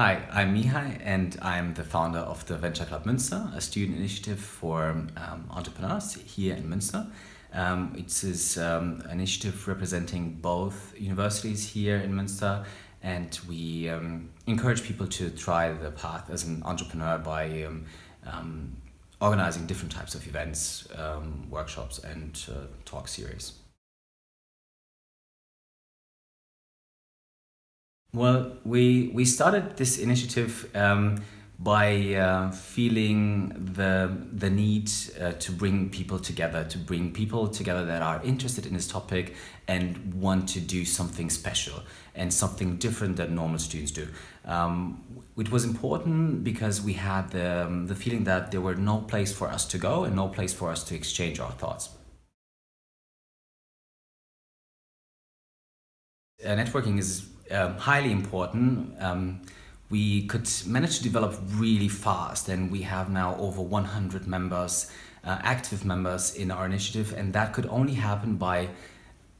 Hi, I'm Mihai and I'm the founder of the Venture Club Münster, a student initiative for um, entrepreneurs here in Münster. Um, it is um, an initiative representing both universities here in Münster and we um, encourage people to try the path as an entrepreneur by um, um, organizing different types of events, workshops and uh, talk series. Well, we, we started this initiative um, by uh, feeling the, the need uh, to bring people together, to bring people together that are interested in this topic and want to do something special and something different than normal students do. Um, it was important because we had the, um, the feeling that there were no place for us to go and no place for us to exchange our thoughts. Uh, networking is um, highly important. Um, we could manage to develop really fast and we have now over 100 members, uh, active members in our initiative and that could only happen by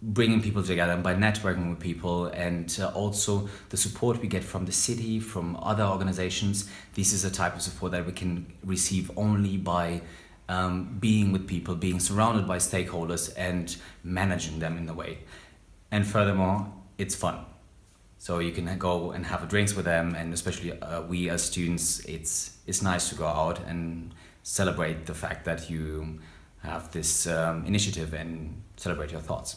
bringing people together and by networking with people and uh, also the support we get from the city, from other organizations. This is a type of support that we can receive only by um, being with people, being surrounded by stakeholders and managing them in a way. And furthermore, it's fun. So you can go and have a drinks with them and especially uh, we as students, it's, it's nice to go out and celebrate the fact that you have this um, initiative and celebrate your thoughts.